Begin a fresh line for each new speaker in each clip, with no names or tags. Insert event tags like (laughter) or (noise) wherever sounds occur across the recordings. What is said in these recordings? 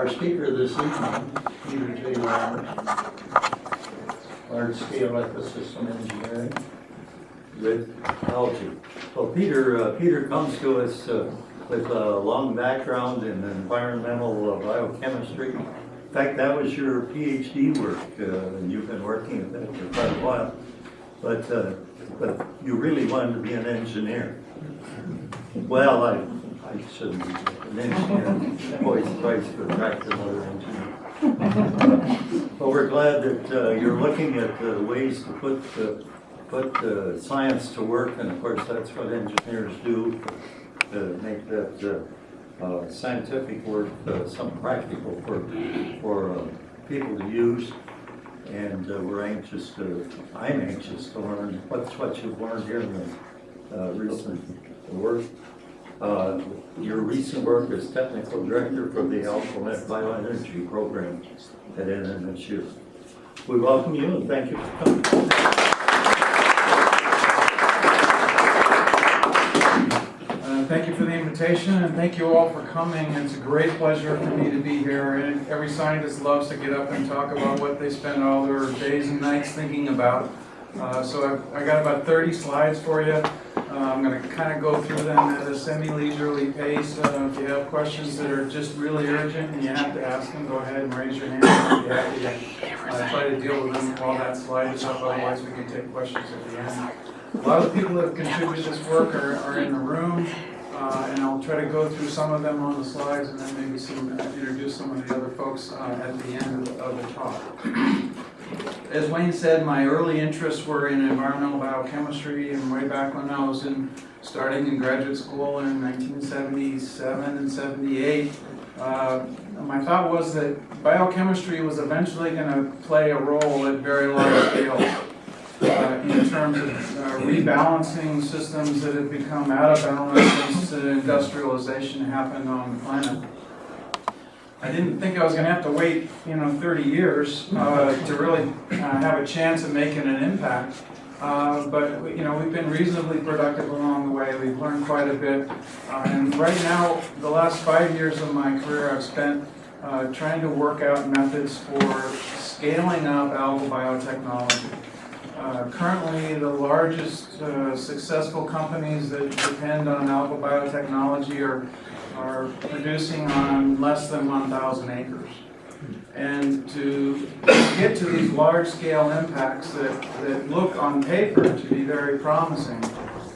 Our speaker this evening, Peter J. Roberts, large-scale ecosystem engineering with algae. Well, Peter, uh, Peter comes to us uh, with a long background in environmental uh, biochemistry. In fact, that was your PhD work, uh, and you've been working at that for quite a while. But, uh, but you really wanted to be an engineer. Well, I, I shouldn't engineer, voice tries to attract another engineer. But we're glad that uh, you're looking at uh, ways to put, the, put uh, science to work, and of course, that's what engineers do, to make that uh, uh, scientific work uh, some practical for, for uh, people to use. And we're anxious to, I'm anxious to learn what's what you've learned here in the recent work. Uh, Your recent work as technical director for the AlphaNet Bioenergy Program at NMSU. We welcome you and thank you for coming.
Uh, Thank you for the invitation, and thank you all for coming. It's a great pleasure for me to be here, and every scientist loves to get up and talk about what they spend all their days and nights thinking about. Uh, So I've- I got about 30 slides for you. Uh, I'm going to kind of go through them at a semi-leisurely pace. Uh, If you have questions that are just really urgent and you have to ask them, go ahead and raise your hand. I'll be happy to uh, try to deal with them while that slide is up, otherwise we can take questions at the end. A lot of the people that contributed this work are, are in the room, uh, and I'll try to go through some of them on the slides and then maybe some, uh, introduce some of the other folks uh, at the end of the- of the talk. As Wayne said, my early interests were in environmental biochemistry and way back when I was in, starting in graduate school in 1977 and 78. Uh, My thought was that biochemistry was eventually going to play a role at very large scale uh, in terms of uh, rebalancing systems that have become out of balance since industrialization happened on the planet. I didn't think I was gonna have to wait, you know, 30 years uh, to really uh, have a chance of making an impact. Uh, But, you know, we've been reasonably productive along the way, we've learned quite a bit. Uh, And right now, the last five years of my career, I've spent uh, trying to work out methods for scaling up algal biotechnology. Uh, Currently, the largest successful companies that depend on algal biotechnology are, are producing on less than 1,000 acres. And to get to these large-scale impacts that, that look on paper to be very promising,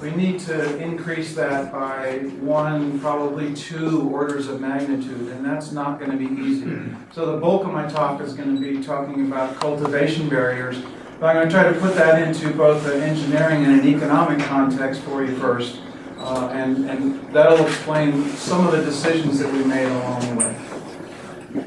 we need to increase that by one, probably two orders of magnitude, and that's not going to be easy. So the bulk of my talk is going to be talking about cultivation barriers, but I'm going to try to put that into both an engineering and an economic context for you first, uh, and, and that'll explain some of the decisions that we made along the way.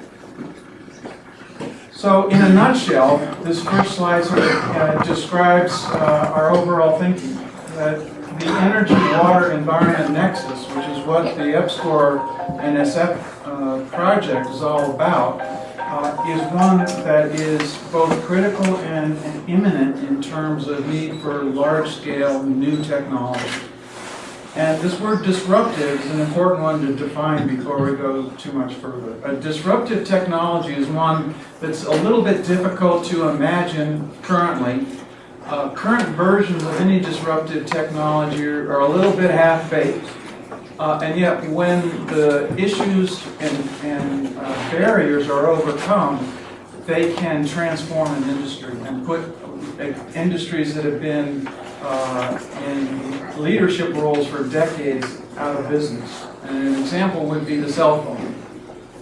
So in a nutshell, this first slide sort of uh, describes uh, our overall thinking, that the energy, water, environment nexus, which is what the EPSCoR NSF uh, project is all about, uh, is one that is both critical and and imminent in terms of need for large-scale new technology. And this word disruptive is an important one to define before we go too much further. A disruptive technology is one that's a little bit difficult to imagine currently. Uh, current versions of any disruptive technology are, are a little bit half-baked. Uh, and yet, when the issues and, and uh, barriers are overcome, they can transform an industry and put uh, industries that have been uh, in leadership roles for decades out of business. And an example would be the cell phone.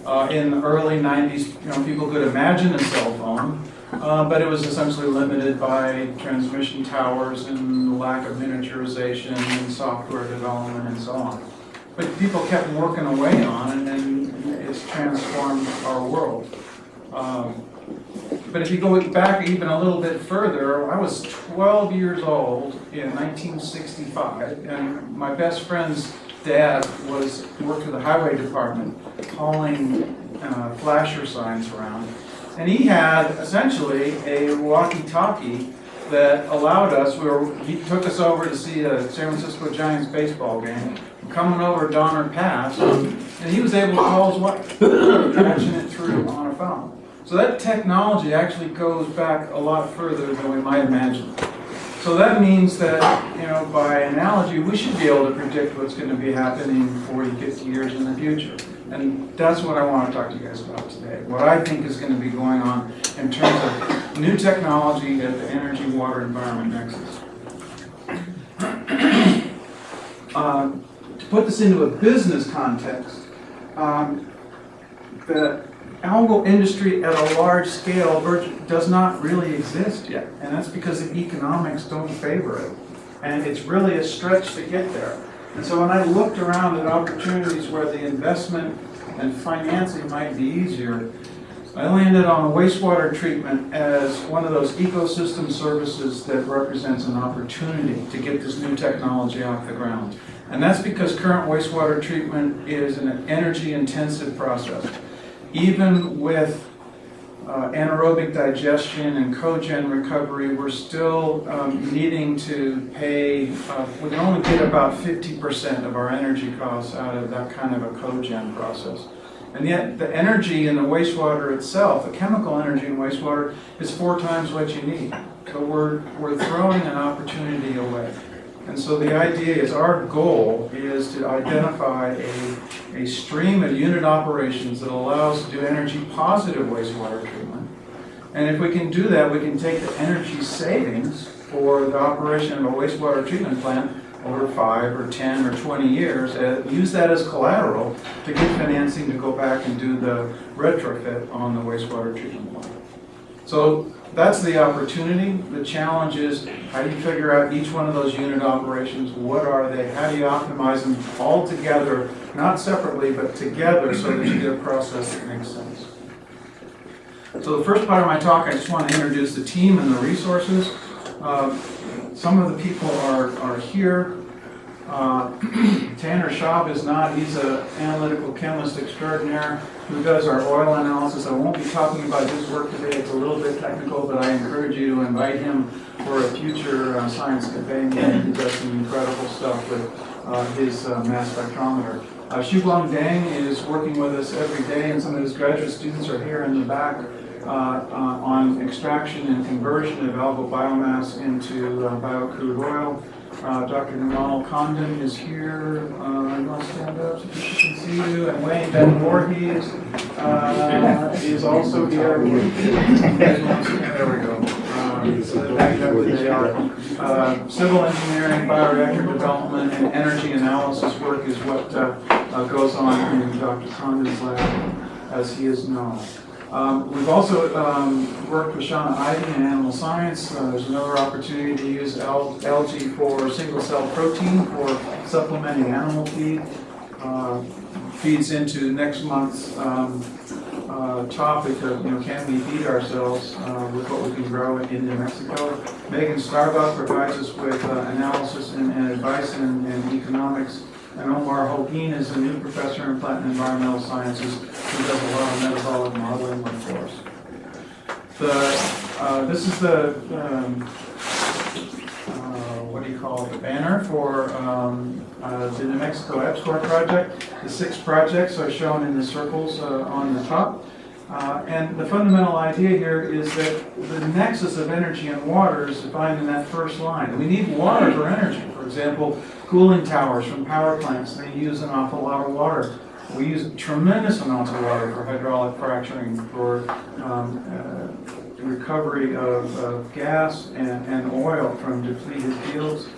Uh, in the early 90s, you know, people could imagine a cell phone, uh, but it was essentially limited by transmission towers and lack of miniaturization and software development and so on. But people kept working away on it, and it's transformed our world. Um, but if you go back even a little bit further, I was 12 years old in 1965, and my best friend's dad was worked for the highway department, hauling uh, flasher signs around. And he had essentially a walkie-talkie that allowed us, we were, he took us over to see a San Francisco Giants baseball game. Coming over Donner Pass, and he was able to call his wife, (coughs) So that technology actually goes back a lot further than we might imagine. So that means that, you know, by analogy, we should be able to predict what's going to be happening 40, 50 years in the future. And that's what I want to talk to you guys about today. What I think is going to be going on in terms of new technology at the energy, water, environment nexus. (clears throat) Um, to put this into a business context, um, the algal industry at a large scale does not really exist yet. And that's because the economics don't favor it. And it's really a stretch to get there. And so when I looked around at opportunities where the investment and financing might be easier, I landed on wastewater treatment as one of those ecosystem services that represents an opportunity to get this new technology off the ground. And that's because current wastewater treatment is an energy intensive process. Even with uh, anaerobic digestion and cogen recovery, we're still um, needing to pay, uh, we can only get about 50% of our energy costs out of that kind of a cogen process. And yet, the energy in the wastewater itself, the chemical energy in wastewater, is four times what you need. So we're, we're throwing an opportunity away. And so the idea is, our goal is to identify a, a stream of unit operations that allows to do energy positive wastewater treatment. And if we can do that, we can take the energy savings for the operation of a wastewater treatment plant over five or 10 or 20 years, and use that as collateral to get financing to go back and do the retrofit on the wastewater treatment plant. So that's the opportunity. The challenge is how do you figure out each one of those unit operations? What are they? How do you optimize them all together, not separately, but together so that you get a process that makes sense? So the first part of my talk, I just want to introduce the team and the resources. Uh, some of the people are, are here. Uh, (clears throat) Tanner Schaub is not. He's an analytical chemist extraordinaire who does our oil analysis. I won't be talking about his work today. It's a little bit technical, but I encourage you to invite him for a future uh, science meeting. He does some incredible stuff with uh, his uh, mass spectrometer. Uh, Guang Dang is working with us every day, and some of his graduate students are here in the back uh, uh, on extraction and conversion of algal biomass into uh, biocrude oil. Uh, Dr. Nirmal Khandan is here. Uh, you want to stand up so people can see you? And Wayne Van Voorhies uh, is also here. (laughs) There we go. Um, so back they are. Uh, civil engineering, bioreactor development, and energy analysis work is what uh, uh, goes on in Dr. Khandan's lab, as he is known. Um, we've also um, worked with Shanna Ivey in animal science. Uh, there's another opportunity to use al algae for single cell protein for supplementing animal feed. Uh, feeds into next month's um, uh, topic of, you know, can we feed ourselves uh, with what we can grow in New Mexico? Megan Starbuck provides us with uh, analysis and, and advice in, in economics. And Omar Holguin is a new professor in plant and environmental sciences who does a lot of metabolic modeling work for. The, uh, this is the, um, uh, what do you call it, the banner for um, uh, the New Mexico EPSCoR project. The six projects are shown in the circles uh, on the top. Uh, and the fundamental idea here is that the nexus of energy and water is defined in that first line. We need water for energy. For example, cooling towers from power plants, they use an awful lot of water. We use tremendous amounts of water for hydraulic fracturing, for um, uh, recovery of, of gas and, and oil from depleted fields.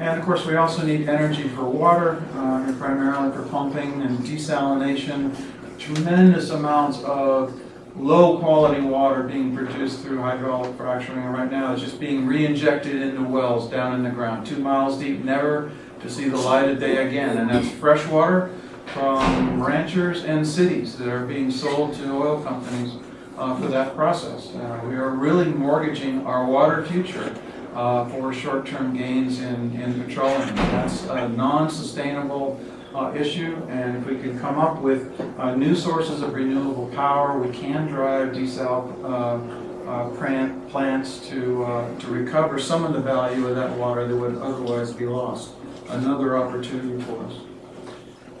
And of course, we also need energy for water, uh, primarily for pumping and desalination. Tremendous amounts of low quality water being produced through hydraulic fracturing. Right now, is just being re-injected into wells down in the ground, two miles deep, never to see the light of day again. And that's fresh water from ranchers and cities that are being sold to oil companies uh, for that process. Uh, we are really mortgaging our water future uh, for short-term gains in, in petroleum. That's a non-sustainable uh, issue, and if we can come up with uh, new sources of renewable power, we can drive desal uh, uh, plant, plants to, uh, to recover some of the value of that water that would otherwise be lost. Another opportunity for us.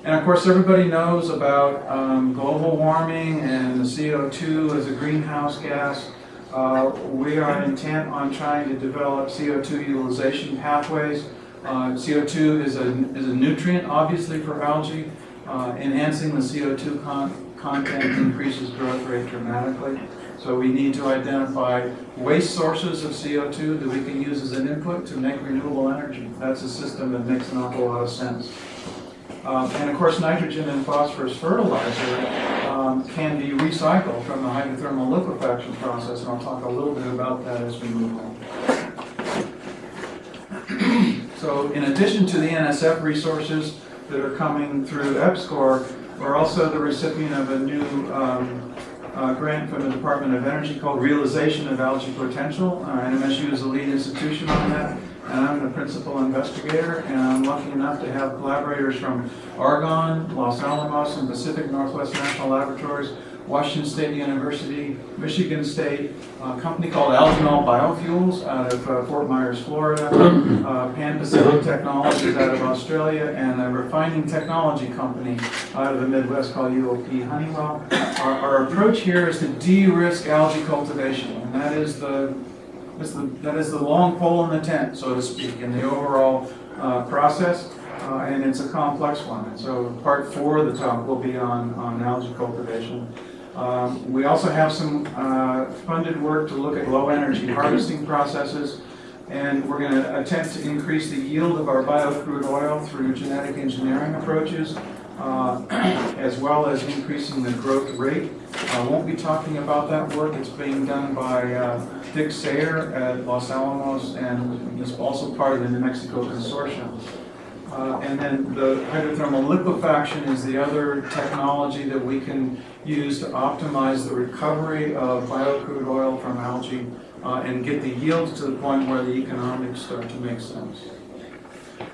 And of course, everybody knows about um, global warming and the CO2 as a greenhouse gas. Uh, We are intent on trying to develop CO2 utilization pathways. Uh, CO2 is a, is a nutrient, obviously, for algae. Uh, Enhancing the CO2 con- content increases growth rate dramatically. So we need to identify waste sources of CO2 that we can use as an input to make renewable energy. That's a system that makes an awful lot of sense. Um, And of course, nitrogen and phosphorus fertilizer um, can be recycled from the hydrothermal liquefaction process, and I'll talk a little bit about that as we move on. So in addition to the NSF resources that are coming through EPSCOR, we're also the recipient of a new um, uh, grant from the Department of Energy called Realization of Algae Potential. Uh, NMSU is the lead institution on that, and I'm the principal investigator, and I'm lucky enough to have collaborators from Argonne, Los Alamos, and Pacific Northwest National Laboratories, Washington State University, Michigan State, a company called Algenol Biofuels out of uh, Fort Myers, Florida, uh, Pan Pacific Technologies out of Australia, and a refining technology company out of the Midwest called UOP Honeywell. Our, our approach here is to de-risk algae cultivation, and that is the, is the, that is the long pole in the tent, so to speak, in the overall uh, process, uh, and it's a complex one. So part four of the talk will be on, on algae cultivation. Um, We also have some uh, funded work to look at low-energy harvesting processes, and we're going to attempt to increase the yield of our biocrude oil through genetic engineering approaches, uh, (clears throat) as well as increasing the growth rate. I won't be talking about that work. It's being done by uh, Dick Sayre at Los Alamos, and is also part of the New Mexico Consortium. Uh, And then the hydrothermal liquefaction is the other technology that we can use to optimize the recovery of biocrude oil from algae uh, and get the yields to the point where the economics start to make sense.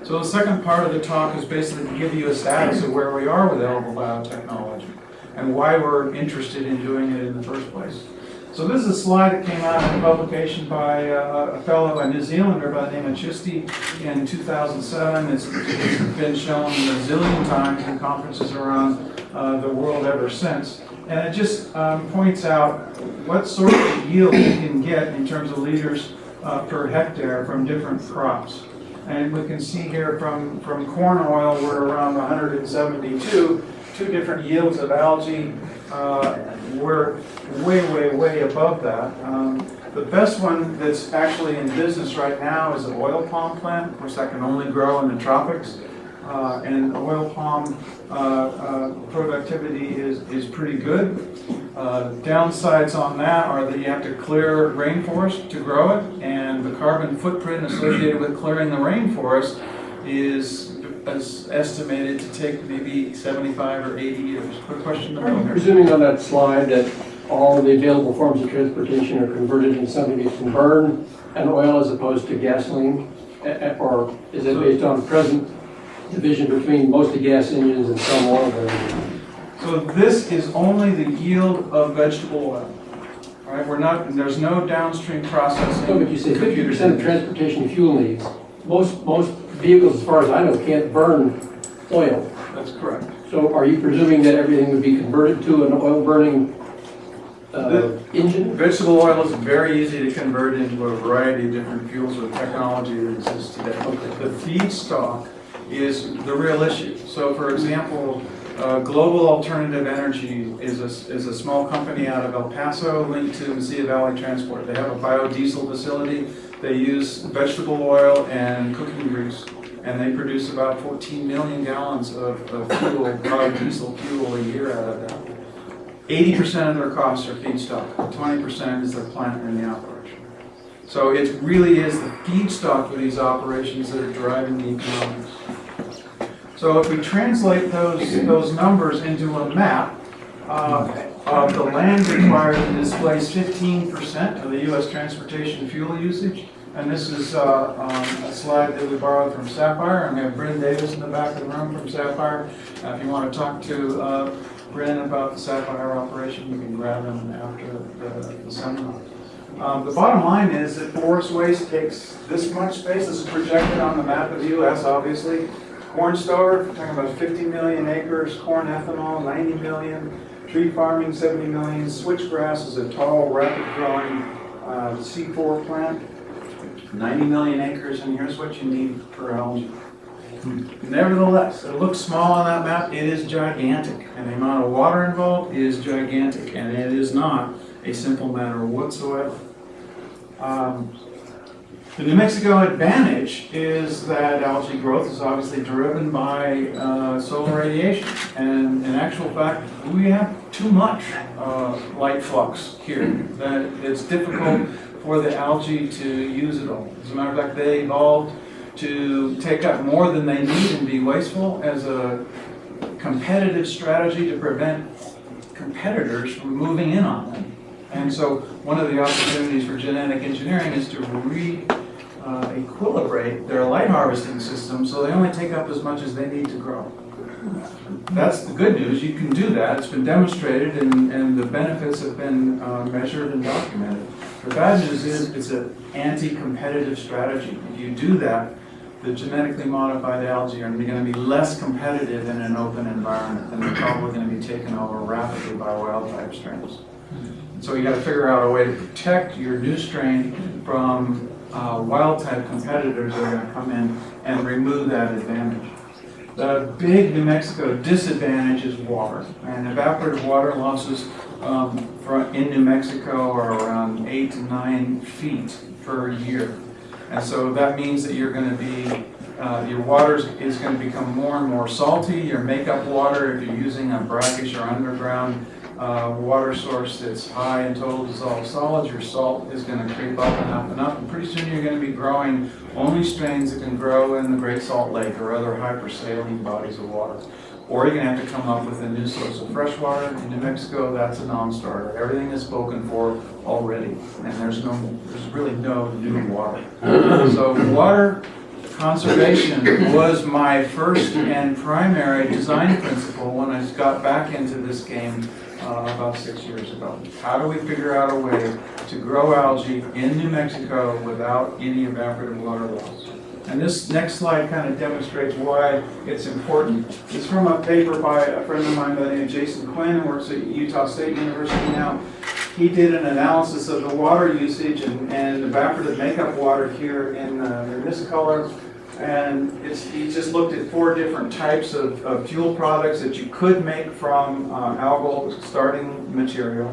So the second part of the talk is basically to give you a status of where we are with algal biotechnology and why we're interested in doing it in the first place. So this is a slide that came out in a publication by uh, a fellow, a New Zealander by the name of Chisti in 2007. It's it's been shown a zillion times in conferences around uh, the world ever since. And it just um, points out what sort of yield you can get in terms of liters uh, per hectare from different crops. And we can see here from, from corn oil, we're around 172, two different yields of algae. Uh, We're way, way, way above that. Um, The best one that's actually in business right now is the oil palm plant. Of course, that can only grow in the tropics. Uh, And oil palm uh, uh, productivity is, is pretty good. Uh, Downsides on that are that you have to clear rainforest to grow it, and the carbon footprint associated with clearing the rainforest is is estimated to take maybe 75 or 80 years. Quick question to
Are you
Bill.
presuming on that slide that all the available forms of transportation are converted into something that can burn and oil as opposed to gasoline? Or is it based on the present division between mostly gas engines and some oil burning?
So this is only the yield of vegetable oil. All right, we're not, there's no downstream processing.
So if you say 50% of transportation fuel needs, most, most vehicles, as far as I know, can't burn oil.
That's correct.
So are you presuming that everything would be converted to an oil burning uh, engine?
Vegetable oil is very easy to convert into a variety of different fuels with technology that exists today. The feedstock is the real issue. So for example, uh, Global Alternative Energy is a, is a small company out of El Paso linked to Mesilla Valley Transport. They have a biodiesel facility. They use vegetable oil and cooking grease. And they produce about 14 million gallons of, of fuel, biodiesel fuel a year out of that. Eighty percent of their costs are feedstock, twenty percent is their plant and the operation. So it really is the feedstock for these operations that are driving the economics. So if we translate those, those numbers into a map, uh, the land required to displace fifteen percent of the US transportation fuel usage, and this is, uh, um, a slide that we borrowed from Sapphire, and we have Bryn Davis in the back of the room from Sapphire. Uh, If you want to talk to, uh, Bryn about the Sapphire operation, you can grab him after the, the seminar. Um, The bottom line is that forest waste takes this much space, this is projected on the map of the US, obviously. Corn stover, talking about 50 million acres, corn ethanol, 90 million, tree farming, 70 million, switchgrass is a tall, rapid-growing uh, C4 plant, 90 million acres, and here's what you need for algae. Nevertheless, it looks small on that map, it is gigantic, and the amount of water involved is gigantic, and it is not a simple matter whatsoever. Um, The New Mexico advantage is that algae growth is obviously driven by uh, solar radiation, and in actual fact, we have too much uh, light flux here, that it's difficult for the algae to use it all. As a matter of fact, they evolved to take up more than they need and be wasteful as a competitive strategy to prevent competitors from moving in on them. And so one of the opportunities for genetic engineering is to re uh, equilibrate their light harvesting system so they only take up as much as they need to grow. That's the good news, you can do that, it's been demonstrated and, and the benefits have been uh, measured and documented. The bad news is it's an anti-competitive strategy. If you do that, the genetically modified algae are going to be less competitive in an open environment and they're probably going to be taken over rapidly by wild type strains. So you got to figure out a way to protect your new strain from uh, wild type competitors are going to come in and remove that advantage. The big New Mexico disadvantage is water, and evaporative water losses um, in New Mexico are around eight to nine feet per year. And so that means that you're going to be, uh, your water is going to become more and more salty. Your makeup water, if you're using a brackish or underground uh, water source that's high in total dissolved solids, your salt is going to creep up and up and up. And pretty soon you're going to be growing only strains that can grow in the Great Salt Lake or other hypersaline bodies of water. Or you're going to have to come up with a new source of fresh water. In New Mexico, that's a non-starter. Everything is spoken for already, and there's no, there's really no new water. So water conservation was my first and primary design principle when I got back into this game uh, about six years ago. How do we figure out a way to grow algae in New Mexico without any evaporative water loss? And this next slide kind of demonstrates why it's important. It's from a paper by a friend of mine by the name of Jason Quinn, who works at Utah State University now. He did an analysis of the water usage and, and evaporative makeup water here in, uh, in this color. And he just looked at four different types of, of fuel products that you could make from uh, algal starting material.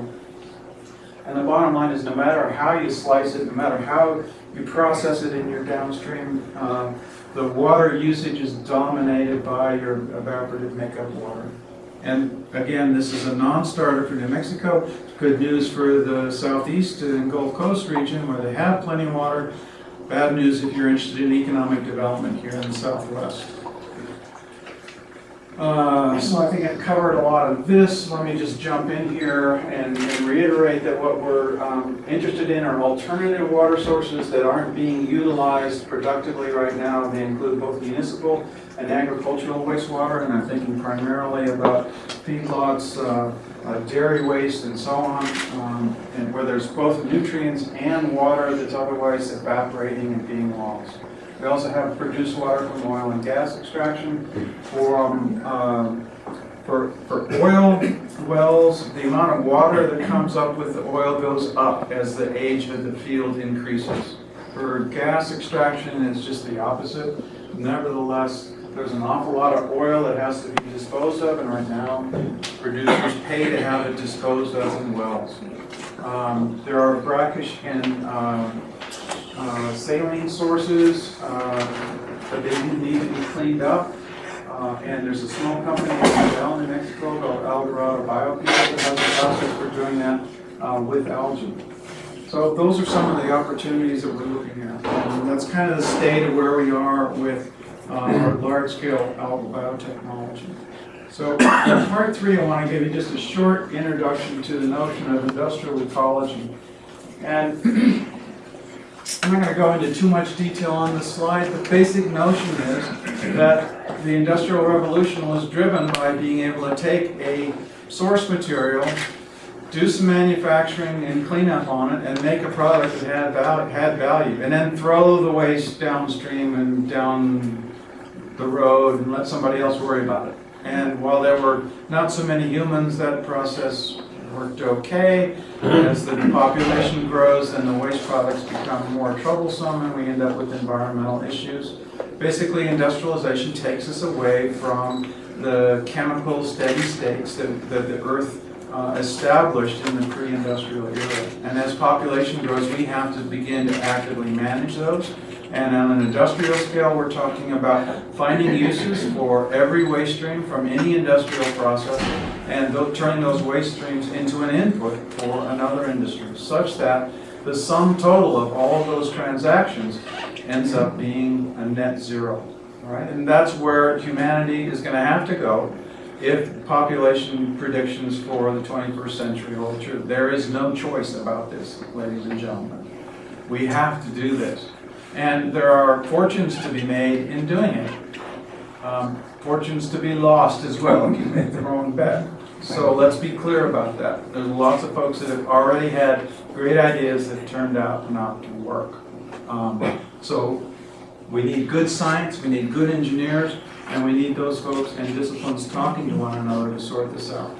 And the bottom line is no matter how you slice it, no matter how you process it in your downstream, uh, the water usage is dominated by your evaporative makeup water. And again, this is a non-starter for New Mexico. Good news for the southeast and Gulf Coast region where they have plenty of water. Bad news if you're interested in economic development here in the southwest. Uh, so I think I've covered a lot of this. Let me just jump in here and, and reiterate that what we're um, interested in are alternative water sources that aren't being utilized productively right now. They include both municipal and agricultural wastewater, and I'm thinking primarily about feedlots, uh, uh, dairy waste, and so on, um, and where there's both nutrients and water that's otherwise evaporating and being lost. We also have produced water from oil and gas extraction. From, um, for, for oil wells, the amount of water that comes up with the oil goes up as the age of the field increases. For gas extraction, it's just the opposite. Nevertheless, there's an awful lot of oil that has to be disposed of, and right now, producers pay to have it disposed of in wells. Um, there are brackish and um, uh, saline sources, uh, but they do need to be cleaned up. Uh, and there's a small company in New Mexico called El Dorado that has a process for doing that uh, with algae. So those are some of the opportunities that we're looking at. And that's kind of the state of where we are with uh, our large-scale algal biotechnology. So in part three, I want to give you just a short introduction to the notion of industrial ecology. And I'm not going to go into too much detail on this slide. The basic notion is that the Industrial Revolution was driven by being able to take a source material do some manufacturing and cleanup on it and make a product that had value. And then throw the waste downstream and down the road and let somebody else worry about it. And while there were not so many humans, that process worked okay. As the population grows, then the waste products become more troublesome and we end up with environmental issues. Basically, industrialization takes us away from the chemical steady states that, that the earth uh, established in the pre-industrial era. And as population grows, we have to begin to actively manage those. And on an industrial scale, we're talking about finding uses for every waste stream from any industrial process and turning those waste streams into an input for another industry, such that the sum total of all of those transactions ends up being a net zero. All right, and that's where humanity is going to have to go if population predictions for the 21st century hold true. There is no choice about this, ladies and gentlemen. We have to do this. And there are fortunes to be made in doing it. Um, Fortunes to be lost as well if you make the wrong bet. So let's be clear about that. There's lots of folks that have already had great ideas that turned out not to work. Um, So we need good science, we need good engineers, and we need those folks and disciplines talking to one another to sort this out.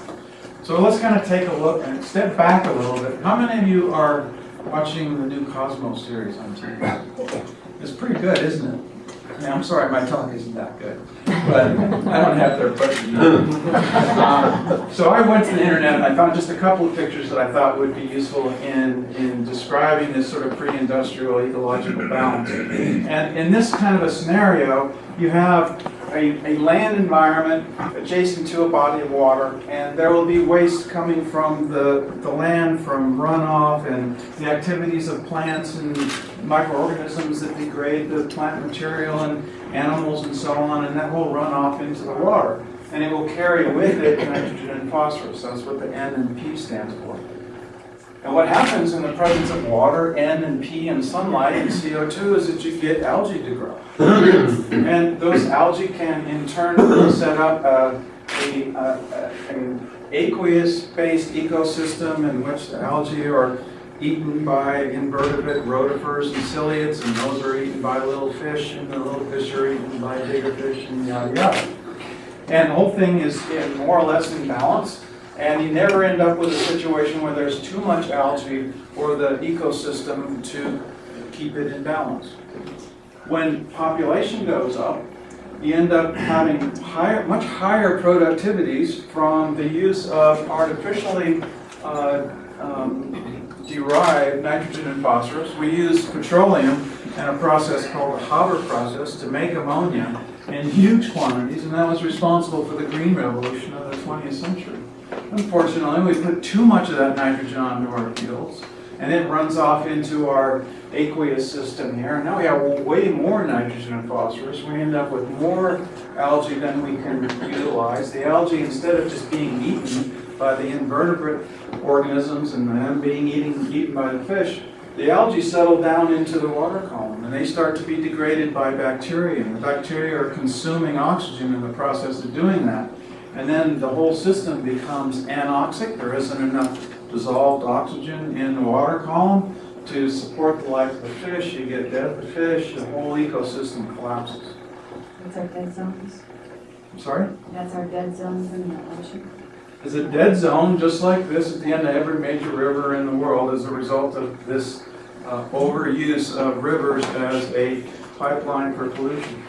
So let's kind of take a look and step back a little bit. How many of you are watching the new Cosmos series on TV? It's pretty good, isn't it? Yeah, I'm sorry, my talk isn't that good, but I don't have their budget. Um, So I went to the internet and I found just a couple of pictures that I thought would be useful in, in describing this sort of pre-industrial ecological balance. And in this kind of a scenario, you have a, a land environment adjacent to a body of water, and there will be waste coming from the, the land, from runoff, and the activities of plants and microorganisms that degrade the plant material, and animals and so on, and that will run off into the water. And it will carry with it nitrogen and phosphorus. That's what the N and P stands for. And what happens in the presence of water, N and P and sunlight and CO2 is that you get algae to grow. (laughs) And those algae can in turn set up a, a, a, an aqueous-based ecosystem in which the algae are eaten by invertebrate rotifers and ciliates, and those are eaten by little fish, and the little fish are eaten by bigger fish, and yada yada. And the whole thing is in more or less in balance, and you never end up with a situation where there's too much algae or the ecosystem to keep it in balance. When population goes up, you end up having higher, much higher productivities from the use of artificially uh, um, derived nitrogen and phosphorus. We use petroleum in a process called the Haber process to make ammonia in huge quantities, and that was responsible for the green revolution of the 20th century. Unfortunately, we put too much of that nitrogen onto our fields, and it runs off into our aqueous system here. Now we have way more nitrogen and phosphorus. We end up with more algae than we can utilize. The algae, instead of just being eaten by the invertebrate organisms and them being eaten, eaten by the fish, the algae settle down into the water column and they start to be degraded by bacteria. And the bacteria are consuming oxygen in the process of doing that. And then the whole system becomes anoxic. There isn't enough dissolved oxygen in the water column to support the life of the fish. You get dead of the fish, the whole ecosystem collapses.
That's our dead zones.
I'm sorry?
That's our dead zones in the ocean.
is a dead zone, just like this at the end of every major river in the world as a result of this uh, overuse of rivers as a pipeline for pollution.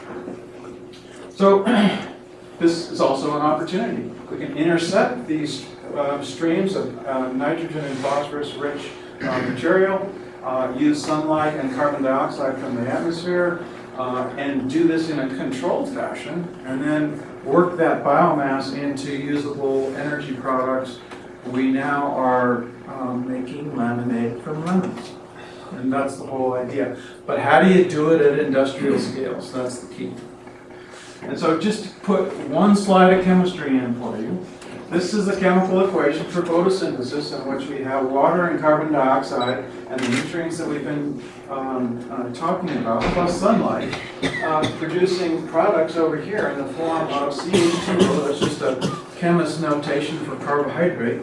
So (clears throat) this is also an opportunity. We can intercept these uh, streams of uh, nitrogen and phosphorus rich uh, material, uh, use sunlight and carbon dioxide from the atmosphere, uh, and do this in a controlled fashion, and then work that biomass into usable energy products. We now are um, making lemonade from lemons. And that's the whole idea. But how do you do it at industrial scales? That's the key. And so just put one slide of chemistry in for you. This is the chemical equation for photosynthesis in which we have water and carbon dioxide and the nutrients that we've been um, uh, talking about, plus sunlight, uh, producing products over here in the form of CH2O. That's just a chemist notation for carbohydrate.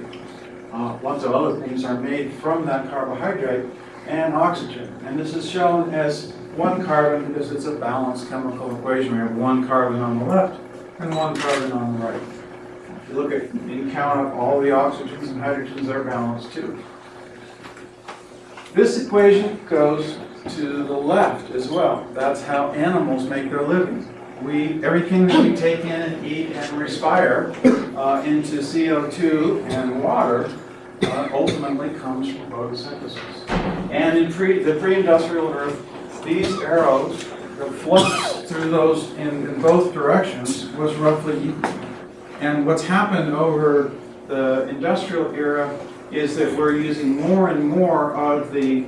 uh, lots of other things are made from that carbohydrate and oxygen. And this is shown as one carbon because it's a balanced chemical equation. We have one carbon on the left and one carbon on the right. If you look at, and count up all the oxygens and hydrogens, they're balanced too. This equation goes to the left as well. That's how animals make their living. We, everything that we take in and eat and respire uh, into CO2 and water uh, ultimately comes from photosynthesis. And in pre, the pre-industrial Earth, these arrows, the flux through those in, in both directions was roughly equal. And what's happened over the industrial era is that we're using more and more of the,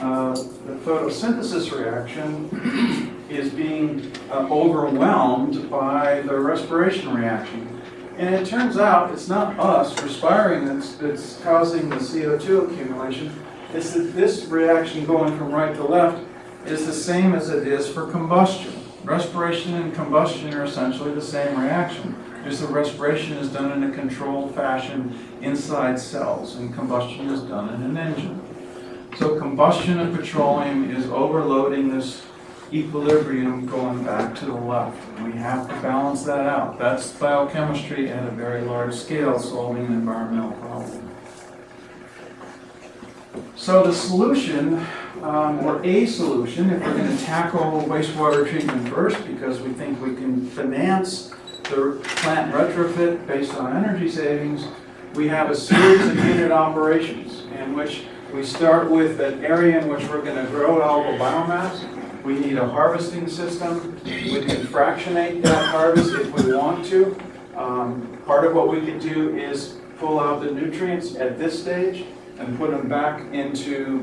uh, the photosynthesis reaction is being uh, overwhelmed by the respiration reaction. And it turns out it's not us respiring that's, that's causing the CO2 accumulation. It's that this reaction going from right to left is the same as it is for combustion. Respiration and combustion are essentially the same reaction. Just the respiration is done in a controlled fashion inside cells, and combustion is done in an engine. So combustion of petroleum is overloading this equilibrium going back to the left. We have to balance that out. That's biochemistry at a very large scale, solving an environmental problem. So the solution, um, or a solution, if we're going to tackle wastewater treatment first, because we think we can finance the plant retrofit based on energy savings, we have a series of unit operations in which we start with an area in which we're going to grow algal biomass. We need a harvesting system. We can fractionate that harvest if we want to. Um, part of what we can do is pull out the nutrients at this stage and put them back into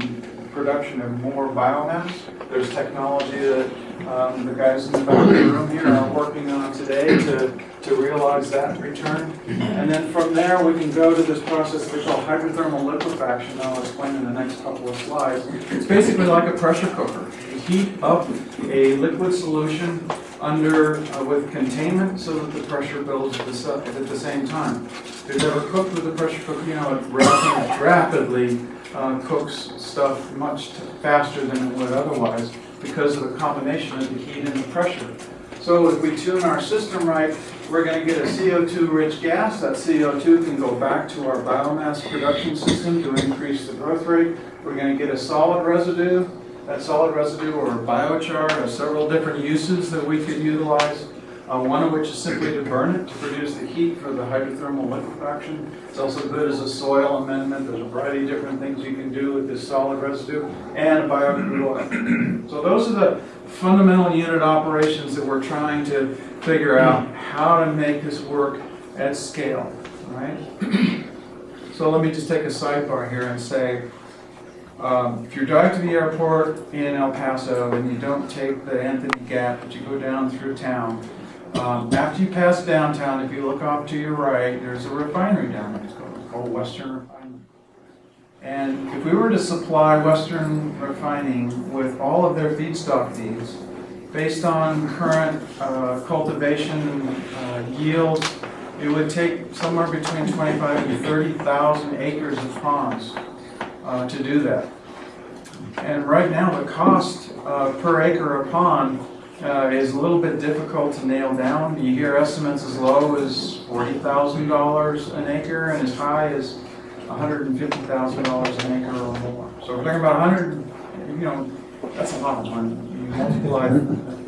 production of more biomass. There's technology that um, the guys in the back of the room here are working on today to, to realize that return. And then from there, we can go to this process we call hydrothermal liquefaction, I'll explain in the next couple of slides. It's basically like a pressure cooker. You heat up a liquid solution under, uh, with containment so that the pressure builds at the, at the same time. If you've ever cooked with a pressure cooker, you know it rapidly, rapidly uh, cooks stuff much faster than it would otherwise because of the combination of the heat and the pressure. So if we tune our system right, we're going to get a CO2-rich gas. That CO2 can go back to our biomass production system to increase the growth rate. We're going to get a solid residue. That solid residue or biochar has several different uses that we could utilize. Uh, one of which is simply to burn it to produce the heat for the hydrothermal liquefaction. It's also good as a soil amendment. There's a variety of different things you can do with this solid residue and biocrude oil. So those are the fundamental unit operations that we're trying to figure out how to make this work at scale, right? (clears throat) So let me just take a sidebar here and say, um, if you drive to the airport in El Paso and you don't take the Anthony Gap, but you go down through town, um, after you pass downtown, if you look off to your right, there's a refinery down there. It's called, Western Refining. And if we were to supply Western Refining with all of their feedstock needs, based on current uh, cultivation uh, yields, it would take somewhere between 25 and 30,000 acres of ponds uh, to do that. And right now, the cost uh, per acre of pond uh, is a little bit difficult to nail down. You hear estimates as low as $40,000 an acre and as high as $150,000 an acre or more. So we're talking about 100, you know, that's a lot of money. You multiply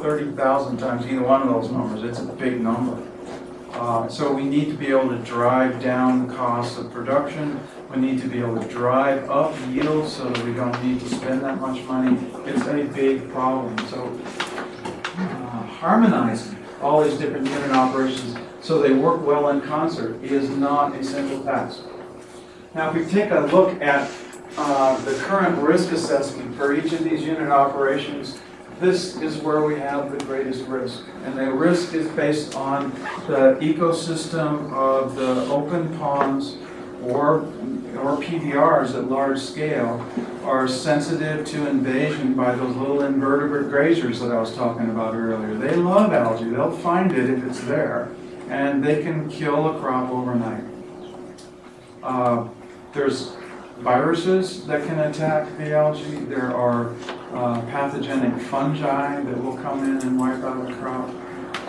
30,000 times either one of those numbers, it's a big number. Uh, So we need to be able to drive down the cost of production. We need to be able to drive up yield so that we don't need to spend that much money. It's a big problem. So uh, harmonizing all these different unit operations so they work well in concert is not a simple task. Now, if we take a look at uh, the current risk assessment for each of these unit operations, this is where we have the greatest risk. And the risk is based on the ecosystem of the open ponds or, or PBRs at large scale are sensitive to invasion by those little invertebrate grazers that I was talking about earlier. They love algae. They'll find it if it's there. And they can kill a crop overnight. Uh, there's viruses that can attack the algae. There are uh, pathogenic fungi that will come in and wipe out the crop.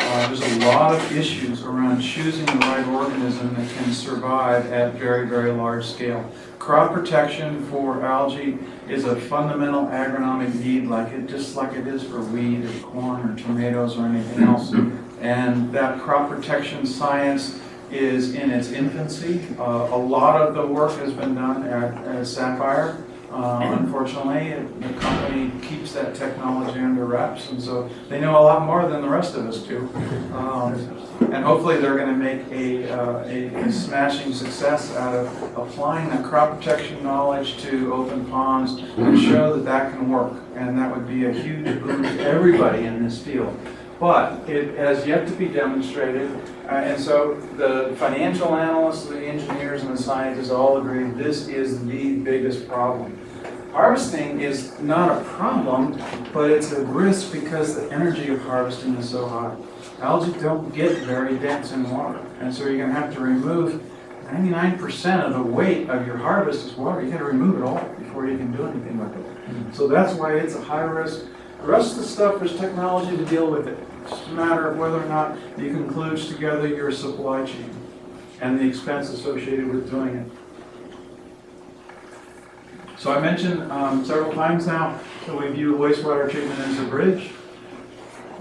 Uh, There's a lot of issues around choosing the right organism that can survive at very, very large scale. Crop protection for algae is a fundamental agronomic need, like it, just like it is for wheat or corn or tomatoes or anything else. And that crop protection science is in its infancy. Uh, A lot of the work has been done at at Sapphire. Uh, Unfortunately, the company keeps that technology under wraps, and so they know a lot more than the rest of us do. Um, And hopefully, they're going to make a uh, a smashing success out of applying that crop protection knowledge to open ponds and show that that can work. And that would be a huge boon to everybody in this field. But it has yet to be demonstrated, uh, and so the financial analysts, the engineers, and the scientists all agree this is the biggest problem. Harvesting is not a problem, but it's a risk because the energy of harvesting is so high. Algae don't get very dense in water, and so you're gonna have to remove ninety-nine percent of the weight of your harvest is water. You gotta remove it all before you can do anything with it. So that's why it's a high risk. The rest of the stuff, there's technology to deal with it. It's a matter of whether or not you can kludge together your supply chain and the expense associated with doing it. So I mentioned um, several times now that we view wastewater treatment as a bridge.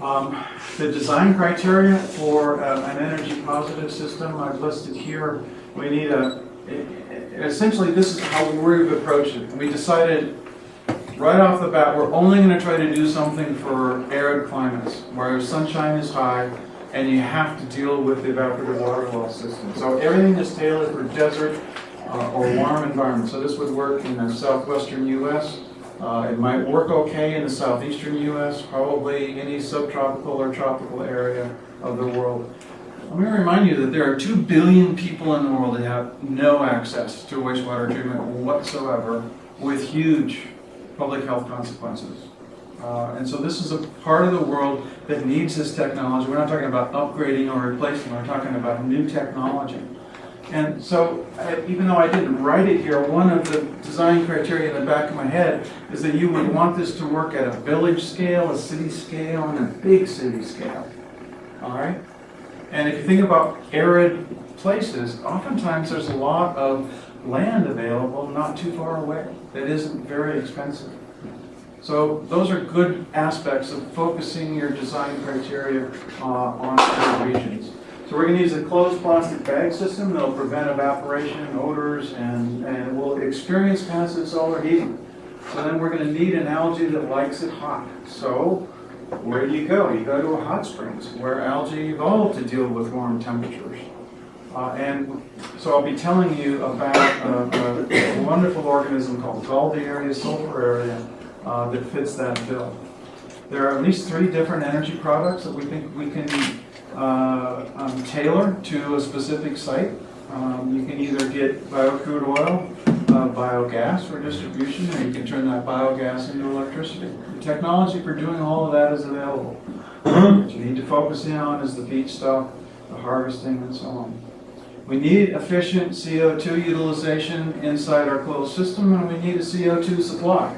Um, The design criteria for uh, an energy positive system I've listed here. We need a, essentially, this is how we've approached it. We decided right off the bat, we're only going to try to do something for arid climates where sunshine is high and you have to deal with the evaporative water well system. So everything is tailored for desert uh, or warm environments. So this would work in the southwestern U.S. Uh, It might work okay in the southeastern U.S., probably any subtropical or tropical area of the world. Let me remind you that there are 2 billion people in the world that have no access to wastewater treatment whatsoever with huge public health consequences. Uh, And so this is a part of the world that needs this technology. We're not talking about upgrading or replacing, we're talking about new technology. And so, I- even though I didn't write it here, one of the design criteria in the back of my head is that you would want this to work at a village scale, a city scale, and a big city scale. All right? And if you think about arid places, oftentimes there's a lot of land available not too far away that isn't very expensive. So those are good aspects of focusing your design criteria uh, on certain regions. So we're going to use a closed plastic bag system that'll prevent evaporation, odors, and, and will experience passive solar heating. So then we're going to need an algae that likes it hot. So where do you go? You go to a hot springs where algae evolved to deal with warm temperatures. Uh, and so I'll be telling you about uh, a, a wonderful organism called Galdieria sulphuraria uh, that fits that bill. There are at least three different energy products that we think we can uh, um, tailor to a specific site. Um, you can either get biocrude oil, uh, biogas for distribution, or you can turn that biogas into electricity. The technology for doing all of that is available. What you need to focus in on is the feedstock, the harvesting, and so on. We need efficient CO2 utilization inside our closed system, and we need a CO2 supply.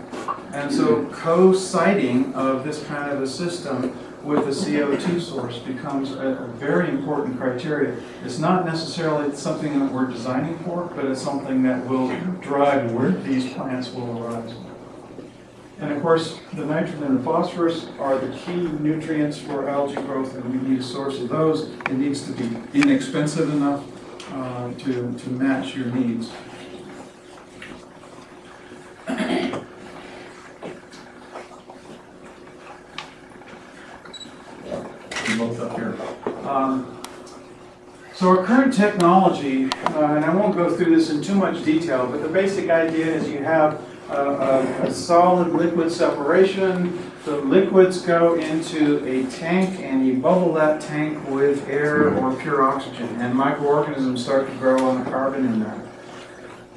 And so co-siting of this kind of a system with a CO2 source becomes a very important criteria. It's not necessarily something that we're designing for, but it's something that will drive where these plants will arise. And of course, the nitrogen and the phosphorus are the key nutrients for algae growth, and we need a source of those. It needs to be inexpensive enough uh, to, to match your needs. Both up here. Um, So our current technology, uh, and I won't go through this in too much detail, but the basic idea is you have a, a, a solid liquid separation. The liquids go into a tank and you bubble that tank with air or pure oxygen and microorganisms start to grow on the carbon in there.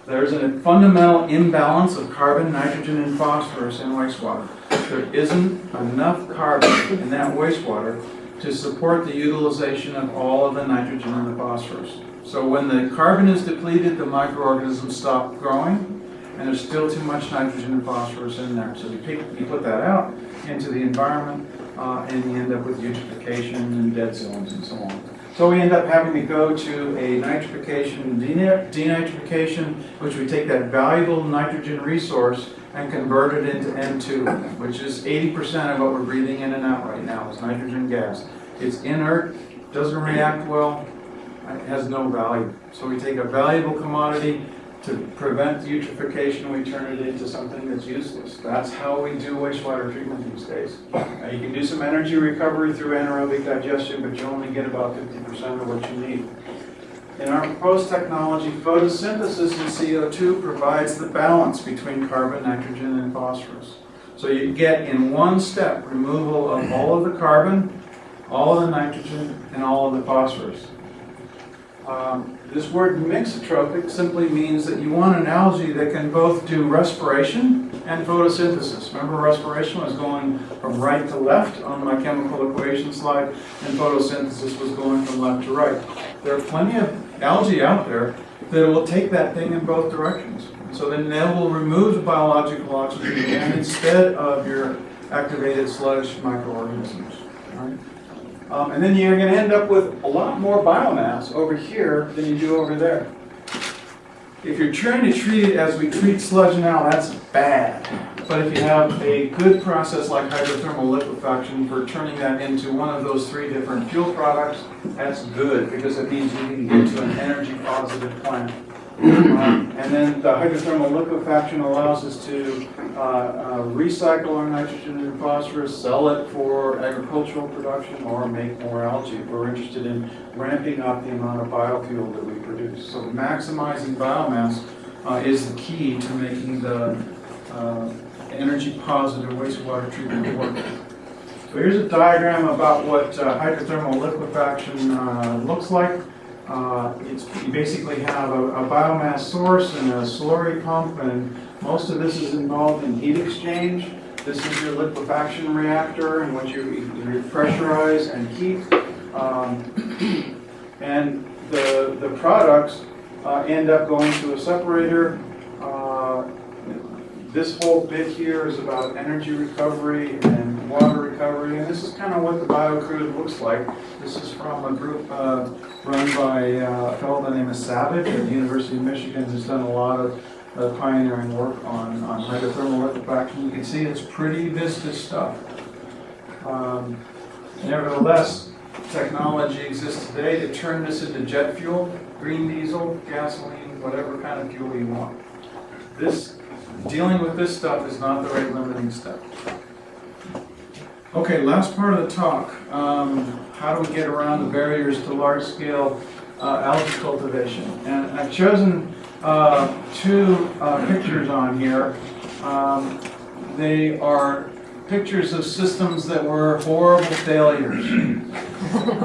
There's a fundamental imbalance of carbon, nitrogen, and phosphorus in wastewater. There isn't enough carbon in that wastewater to support the utilization of all of the nitrogen and the phosphorus. So So when the carbon is depleted, the microorganisms stop growing, and there's still too much nitrogen and phosphorus in there. So you pick, you put that out into the environment, uh, and you end up with eutrophication and dead zones and so on. So we end up having to go to a nitrification, deni- denitrification, which we take that valuable nitrogen resource and convert it into N2, which is 80% of what we're breathing in and out right now is nitrogen gas. It's inert, doesn't react well, has no value. So we take a valuable commodity to prevent eutrophication, we turn it into something that's useless. That's how we do wastewater treatment these days. Now, you can do some energy recovery through anaerobic digestion, but you only get about 50% of what you need. In our proposed technology, photosynthesis in CO2 provides the balance between carbon, nitrogen, and phosphorus. So you get in one step removal of all of the carbon, all of the nitrogen, and all of the phosphorus. Um, This word mixotrophic simply means that you want an algae that can both do respiration and photosynthesis. Remember respiration was going from right to left on my chemical equation slide, and photosynthesis was going from left to right. There are plenty of algae out there that will take that thing in both directions. So then they will remove the biological oxygen again instead of your activated sludge microorganisms. all right? Um, and then you're going to end up with a lot more biomass over here than you do over there. If you're trying to treat it as we treat sludge now, that's bad. But if you have a good process like hydrothermal liquefaction for turning that into one of those three different fuel products, that's good because it means you can get to an energy positive plant. Um, And then the hydrothermal liquefaction allows us to uh, uh, recycle our nitrogen and phosphorus, sell it for agricultural production, or make more algae. if We're interested in ramping up the amount of biofuel that we produce. So maximizing biomass uh, is the key to making the uh, energy positive wastewater treatment work. So here's a diagram about what uh, hydrothermal liquefaction uh, looks like. Uh, you basically have a a biomass source and a slurry pump, and most of this is involved in heat exchange. This is your liquefaction reactor in which you you pressurize and heat. Um, (clears throat) And the, the products uh, end up going to a separator. Uh, This whole bit here is about energy recovery and water recovery, and this is kind of what the BioCrude looks like. This is from a group uh, run by uh, a fellow by the name of Savage at the University of Michigan, who's done a lot of uh, pioneering work on, on hydrothermal liquefaction. You can see it's pretty viscous stuff. Um, Nevertheless, technology exists today to turn this into jet fuel, green diesel, gasoline, whatever kind of fuel you want. This, dealing with this stuff is not the right limiting step. Okay, last part of the talk. Um, how do we get around the barriers to large-scale uh, algae cultivation? And I've chosen uh, two uh, pictures on here. Um, They are pictures of systems that were horrible failures.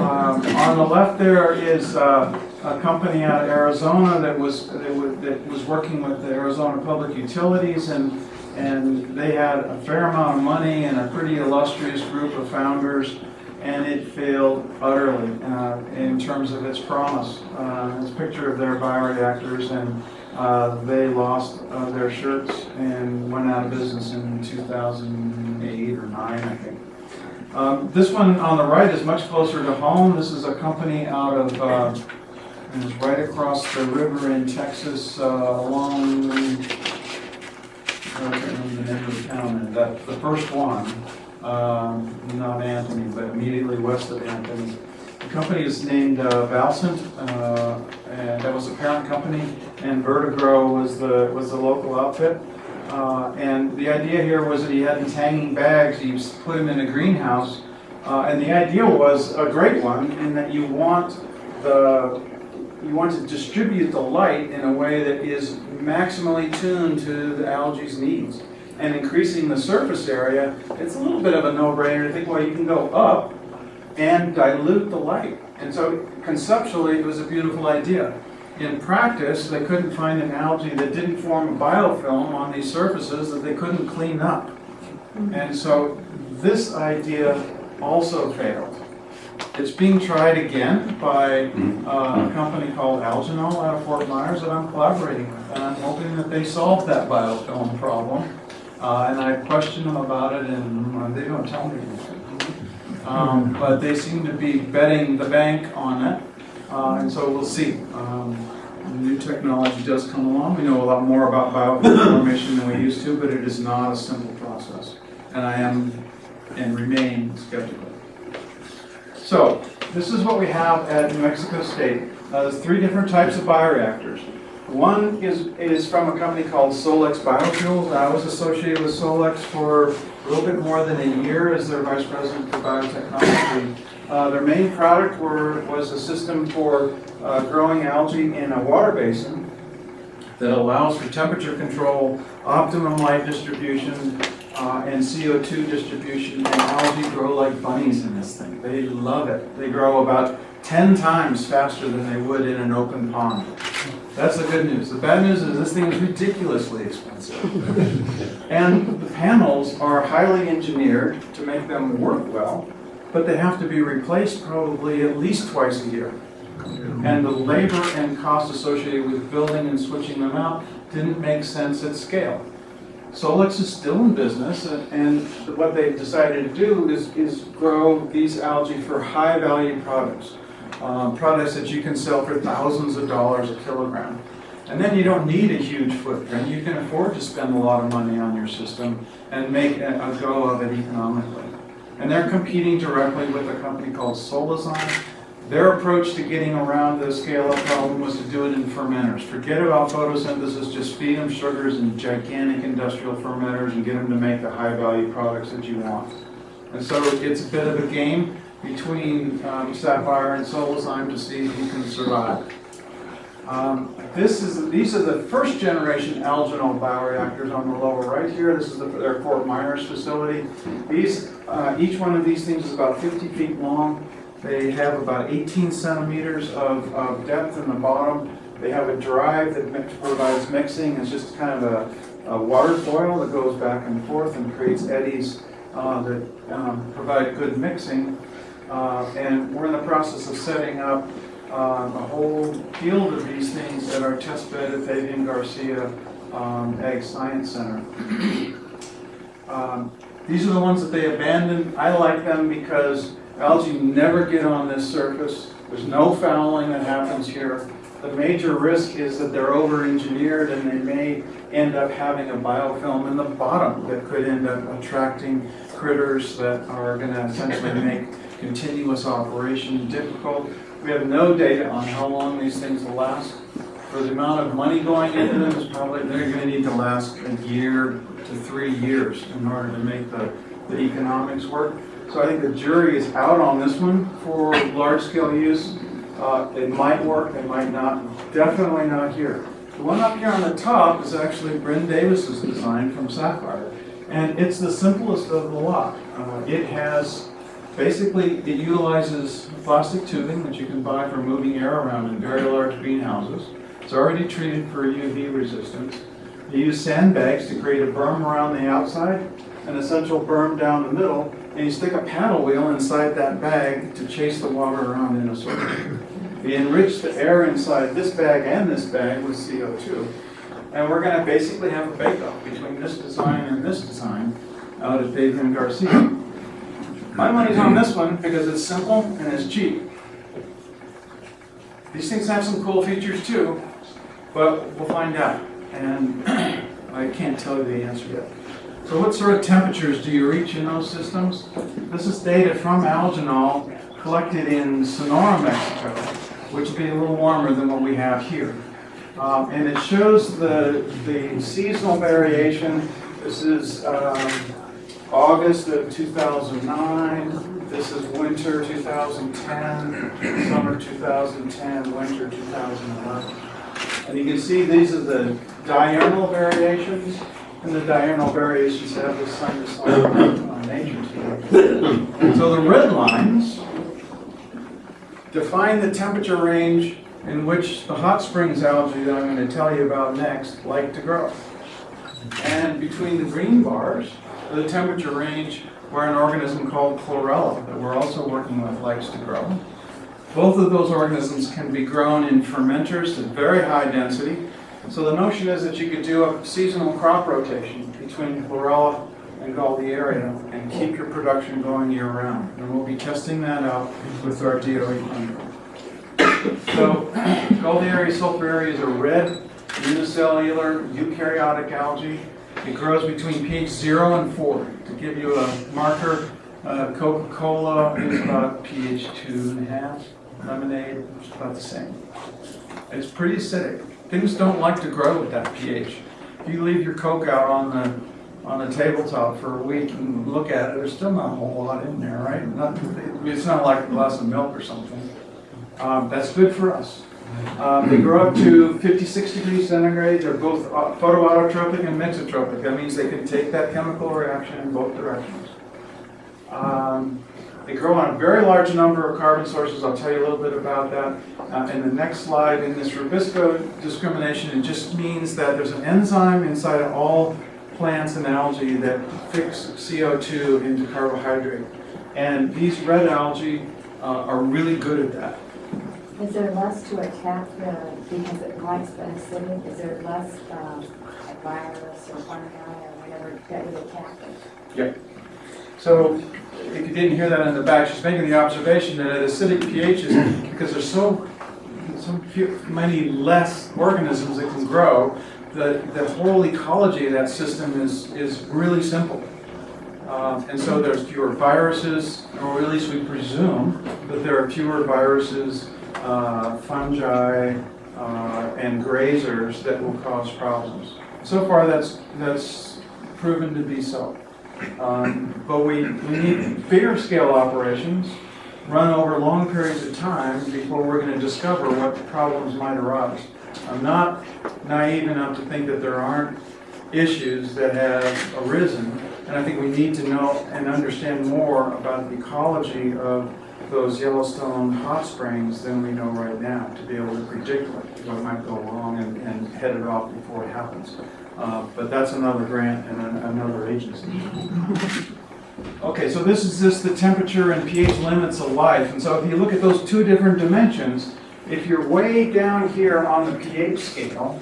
Um, On the left there is uh, a company out of Arizona that was, that was working with the Arizona Public Utilities and, and they had a fair amount of money and a pretty illustrious group of founders and it failed utterly uh, in terms of its promise. Uh, It's a picture of their bioreactors and uh, they lost uh, their shirts and went out of business in 2008 or 9, I think. Um, This one on the right is much closer to home. This is a company out of, uh, and it's right across the river in Texas uh, along, I can't remember the name of the town, and that, the first one, um, not Anthony, but immediately west of Anthony. The company is named uh, uh, and that was the parent company, and Vertigro was the, was the local outfit. Uh, And the idea here was that he had these hanging bags, s- put them in a greenhouse, uh, and the idea was a great one, in that you want the, you want to distribute the light in a way that is maximally tuned to the algae's needs. And increasing the surface area, it's a little bit of a no-brainer to think, well, you can go up and dilute the light. And so conceptually, it was a beautiful idea. In practice, they couldn't find an algae that didn't form a biofilm on these surfaces that they couldn't clean up. And so this idea also failed. It's being tried again by uh, a company called Algenol out of Fort Myers that I'm collaborating with. And I'm hoping that they solve that biofilm problem. Uh, And I questioned them about it and uh, they don't tell me anything. Um, But they seem to be betting the bank on it. Uh, And so we'll see. Um, New technology does come along. We know a lot more about bioinformation than we used to, but it is not a simple process. And I am and remain skeptical. So, this is what we have at New Mexico State. Uh, there's three different types of bioreactors. One is, is from a company called Solix Biofuels. I was associated with Solix for a little bit more than a year as their vice president for biotechnology. Uh, their main product were, was a system for uh, growing algae in a water basin that allows for temperature control, optimum light distribution, uh, and CO2 distribution, and algae grow like bunnies in this thing. They love it. They grow about 10 times faster than they would in an open pond. That's the good news. The bad news is this thing is ridiculously expensive. (laughs) And the panels are highly engineered to make them work well, but they have to be replaced probably at least twice a year. And the labor and cost associated with building and switching them out didn't make sense at scale. Solix is still in business, and what they've decided to do is, is grow these algae for high-value products. uh, Products that you can sell for thousands of dollars a kilogram. And then you don't need a huge footprint, you can afford to spend a lot of money on your system and make a a go of it economically. And they're competing directly with a company called Solazyme. Their approach to getting around the scale-up problem was to do it in fermenters. Forget about photosynthesis, just feed them sugars in gigantic industrial fermenters and get them to make the high-value products that you want. And so it's a bit of a game between um, Sapphire and Solazyme to see who can survive. Um, This is, these are the first generation Algenol bioreactors on the lower right here. This is the- their Fort Myers facility. These, uh, each one of these things is about 50 feet long. They have about 18 centimeters of, of depth in the bottom. They have a drive that mix- provides mixing. It's just kind of a, a water foil that goes back and forth and creates eddies uh, that um, provide good mixing. Uh, And we're in the process of setting up um, a whole field of these things at our test bed at Fabian Garcia um, Ag Science Center. Um, These are the ones that they abandoned. I like them because algae never get on this surface. There's no fouling that happens here. The major risk is that they're over-engineered and they may end up having a biofilm in the bottom that could end up attracting critters that are gonna essentially make continuous operation difficult. We have no data on how long these things will last. For the amount of money going into them, it's probably, they're gonna need to last a year to three years in order to make the, the economics work. So I think the jury is out on this one for large-scale use. Uh, It might work, it might not, definitely not here. The one up here on the top is actually Bryn Davis's design from Sapphire. And it's the simplest of the lot. Uh, It has, basically, it utilizes plastic tubing that you can buy for moving air around in very large greenhouses. It's already treated for UV resistance. You use sandbags to create a berm around the outside, an essential berm down the middle, and you stick a paddle wheel inside that bag to chase the water around in a circle. We enrich the air inside this bag and this bag with CO2. And we're gonna basically have a bake-off between this design and this design out at Fabian Garcia. My money's on this one because it's simple and it's cheap. These things have some cool features too, but we'll find out. And (clears throat) I can't tell you the answer yet. So what sort of temperatures do you reach in those systems? This is data from Algenol collected in Sonora, Mexico, which will be a little warmer than what we have here. Um, and it shows the, the seasonal variation. This is um, August of 2009. This is winter 2010, summer 2010, winter 2011. And you can see these are the diurnal variations, and the diurnal variations have the uh, nature to them. So the red lines define the temperature range in which the hot springs algae that I'm going to tell you about next like to grow. And between the green bars, the temperature range where an organism called chlorella that we're also working with likes to grow. Both of those organisms can be grown in fermenters at very high density. So the notion is that you could do a seasonal crop rotation between chlorella and Galdieria and keep your production going year round. And we'll be testing that out with our DOE funding. So Galdieria sulphuraria is a red unicellular eukaryotic algae. It grows between pH 0 and 4. To give you a marker, uh, Coca-Cola is about pH 2.5. Lemonade is about the same. It's pretty acidic. Things don't like to grow with that pH. If you leave your Coke out on the, on the tabletop for a week and look at it, there's still not a whole lot in there, right? Not, it's not like a glass of milk or something. Um, that's good for us. Um, they grow up to 56 degrees centigrade. They're both uh, photoautotrophic and mixotrophic. That means they can take that chemical reaction in both directions. Um, they grow on a very large number of carbon sources. I'll tell you a little bit about that. Uh, in the next slide, in this Rubisco discrimination, it just means that there's an enzyme inside of all plants and algae that fix CO2 into carbohydrate. And these red algae uh, are really good at that.
Is there less to attack the, because it likes the acidic, is there less, um, virus or fungi or whatever that would attack it?
So, if you didn't hear that in the back, she's making the observation that at acidic pHs, because there's so, so few, many less organisms that can grow, the, the whole ecology of that system is, is really simple. Um, and so there's fewer viruses, or at least we presume that there are fewer viruses, uh, fungi, uh, and grazers that will cause problems. So far, that's, that's proven to be so. Um, But we, we need bigger scale operations, run over long periods of time before we're gonna discover what problems might arise. I'm not naive enough to think that there aren't issues that have arisen, and I think we need to know and understand more about the ecology of those Yellowstone hot springs than we know right now, to be able to predict what, might go wrong and, and head it off before it happens. Uh, But that's another grant and an- another agency. (laughs) Okay, so this is just the temperature and pH limits of life. And so if you look at those two different dimensions, if you're way down here on the pH scale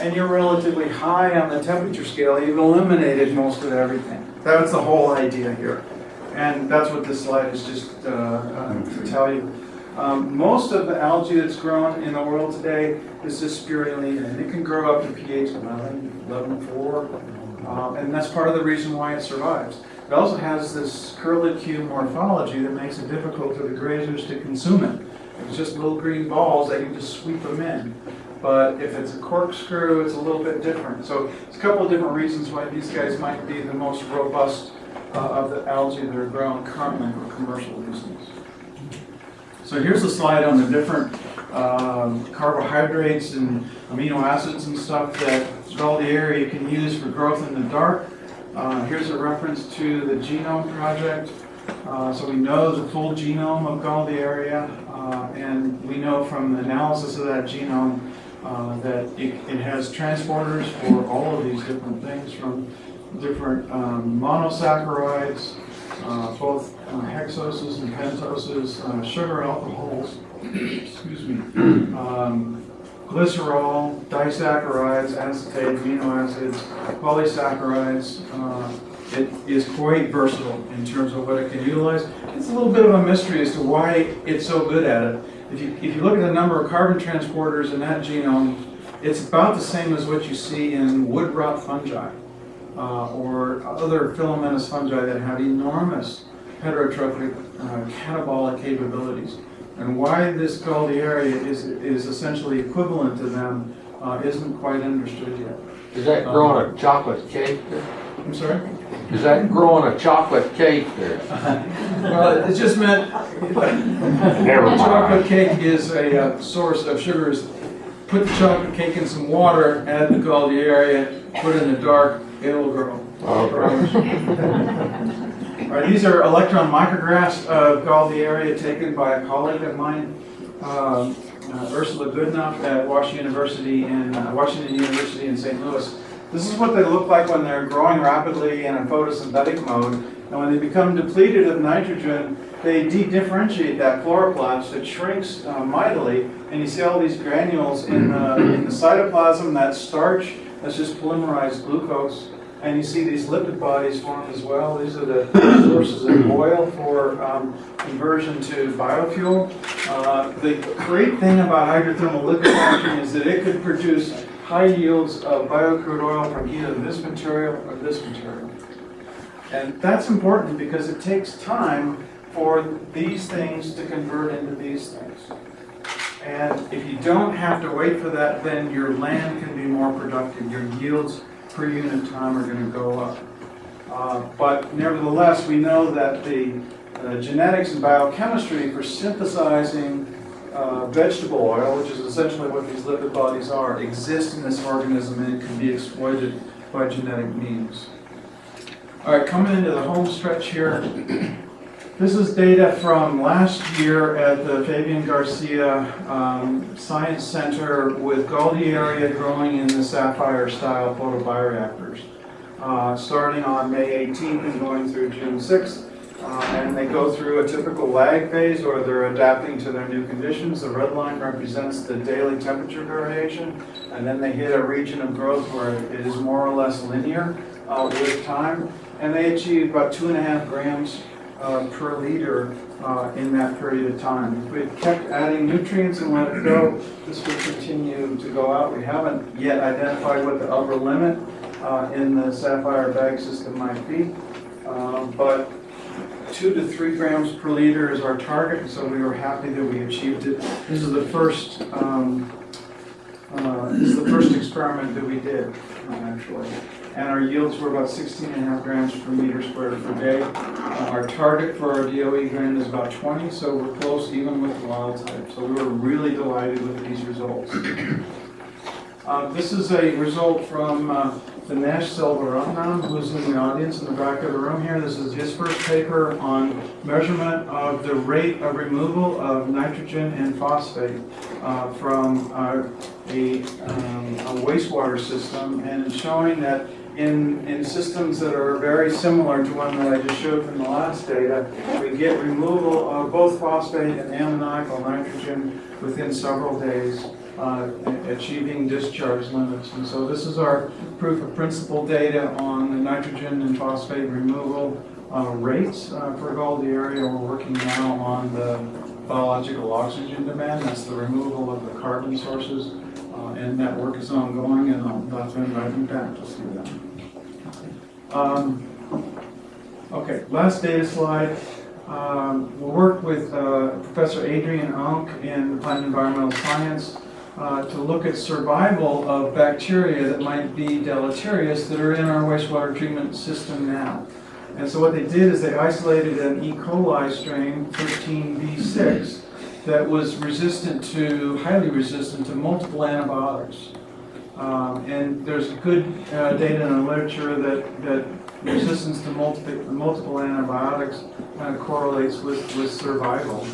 and you're relatively high on the temperature scale, you've eliminated most of everything. That's the whole idea here. And that's what this slide is just uh, uh, to tell you. Um, Most of the algae that's grown in the world today is just spirulina, and it can grow up to pH 11, 11.4, um, and that's part of the reason why it survives. It also has this curly curlicue morphology that makes it difficult for the grazers to consume it. It's just little green balls, that you just sweep them in. But if it's a corkscrew, it's a little bit different. So it's a couple of different reasons why these guys might be the most robust uh, of the algae that are grown currently for commercial reasons. So here's a slide on the different um, carbohydrates and amino acids and stuff that Galdieria you can use for growth in the dark. Uh, Here's a reference to the genome project. Uh, So we know the full genome of Galdieria, uh and we know from the analysis of that genome uh, that it it has transporters for all of these different things, from different um, monosaccharides, uh, both uh, hexoses and pentoses, uh, sugar alcohols, excuse me, (clears throat) um, glycerol, disaccharides, acetate amino acids, polysaccharides. Uh, It is quite versatile in terms of what it can utilize. It's a little bit of a mystery as to why it's so good at it. If you, if you look at the number of carbon transporters in that genome, it's about the same as what you see in wood rot fungi uh, or other filamentous fungi that have enormous heterotrophic uh, catabolic capabilities. And why this Galdieria is, is essentially equivalent to them uh, isn't quite understood yet.
Is that growing a chocolate cake?
I'm sorry?
Is that growing a chocolate cake there? (laughs)
Well, it just meant,
Never
chocolate cake is a uh, source of sugars. Put the chocolate cake in some water, add the Galdieria, put it in the dark, it'll grow. Okay. All right, these are electron micrographs of Galdieria taken by a colleague of mine, um, uh, Ursula Goodenough at Washington University in uh, Washington University in St. Louis. This is what they look like when they're growing rapidly in a photosynthetic mode. And when they become depleted of nitrogen, they de-differentiate that chloroplast. It shrinks uh, mightily, and you see all these granules in the, in the cytoplasm. That starch, that's just polymerized glucose. And you see these lipid bodies form as well. These are the sources of oil for um, conversion to biofuel. Uh, the great thing about hydrothermal liquefaction is that it could produce high yields of biocrude oil from either this material or this material. And that's important because it takes time for these things to convert into these things. And if you don't have to wait for that, then your land can be more productive. Your yields per unit time are going to go up. Uh, But nevertheless, we know that the uh, genetics and biochemistry for synthesizing uh, vegetable oil, which is essentially what these lipid bodies are, exist in this organism and it can be exploited by genetic means. All right, coming into the home stretch here. This is data from last year at the Fabian Garcia um, Science Center with Galdieria growing in the sapphire-style photobioreactors. Uh, starting on May 18th and going through June 6th. Uh, and they go through a typical lag phase or they're adapting to their new conditions. The red line represents the daily temperature variation. And then they hit a region of growth where it is more or less linear uh, with time. And they achieve about two and a half grams uh, per liter uh, in that period of time. If we kept adding nutrients and let it go, this would continue to go out. We haven't yet identified what the upper limit uh, in the sapphire bag system might be. Um, But two to three grams per liter is our target, so we were happy that we achieved it. This is the first, um, uh, this is the first experiment that we did, uh, actually. And our yields were about 16 and a half grams per meter squared per day. Uh, Our target for our DOE grant is about 20, so we're close even with wild type. So we were really delighted with these results. Uh, This is a result from uh, Thinesh Selvaratnam, who's in the audience in the back of the room here. This is his first paper on measurement of the rate of removal of nitrogen and phosphate uh, from uh, a um, a wastewater system, and showing that in, in systems that are very similar to one that I just showed from the last data, we get removal of both phosphate and ammoniacal nitrogen within several days uh, achieving discharge limits. And so this is our proof of principle data on the nitrogen and phosphate removal uh, rates uh, for area. We're working now on the biological oxygen demand. That's the removal of the carbon sources. Uh, And that work is ongoing, and I'll invite you back to see that. Um, Okay, last data slide. Um, We'll work with uh, Professor Adrian Unc in the Plant Environmental Science uh, to look at survival of bacteria that might be deleterious that are in our wastewater treatment system now. And so what they did is they isolated an E. coli strain, 13B6, that was resistant to, highly resistant to multiple antibiotics. Um, And there's good uh, data in the literature that, that resistance to multiple, multiple antibiotics kind of correlates with, with survival.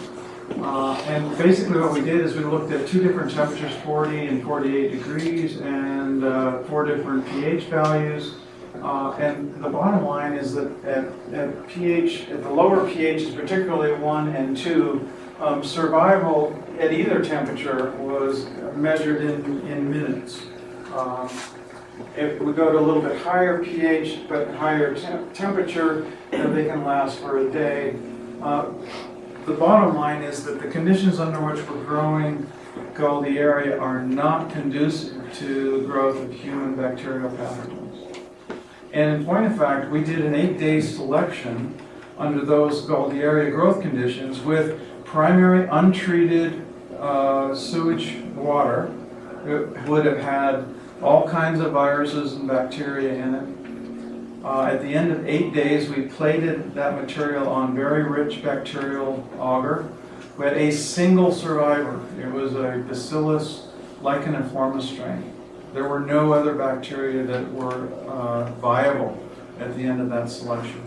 Uh, And basically what we did is we looked at two different temperatures, 40 and 48 degrees, and uh, four different pH values. Uh, And the bottom line is that at, at pH, at the lower pHs, particularly one and two, um, survival at either temperature was measured in, in minutes. Um, If we go to a little bit higher pH, but higher temp- temperature, then they can last for a day. Uh, The bottom line is that the conditions under which we're growing Galdieria are not conducive to the growth of human bacterial pathogens. And in point of fact, we did an eight-day selection under those Galdieria growth conditions with primary untreated uh, sewage water. It would have had all kinds of viruses and bacteria in it. Uh, At the end of eight days, we plated that material on very rich bacterial agar. We had a single survivor. It was a Bacillus licheniformis strain. There were no other bacteria that were uh, viable at the end of that selection.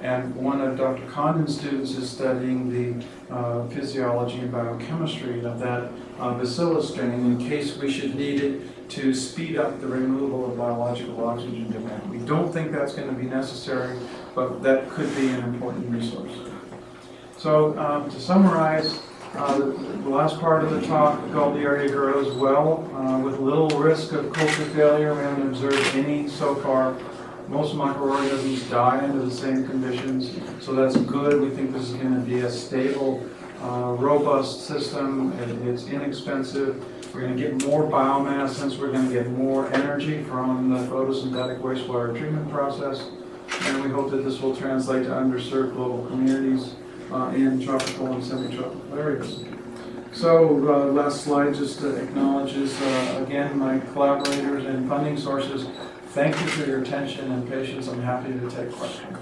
And one of Dr. Khandan's students is studying the uh, physiology and biochemistry of that uh, bacillus strain in case we should need it to speed up the removal of biological oxygen demand. We don't think that's going to be necessary, but that could be an important resource. So um, to summarize, uh, the last part of the talk, the area grows well uh, with little risk of culture failure. We haven't observed any so far. Most microorganisms die under the same conditions, so that's good. We think this is going to be a stable, uh, robust system. It- It's inexpensive. We're going to get more biomass since we're going to get more energy from the photosynthetic wastewater treatment process. And we hope that this will translate to underserved global communities uh, in tropical and semi-tropical areas. So, uh, last slide just acknowledges, uh, again, my collaborators and funding sources. Thank you for your attention and patience. I'm happy to take questions.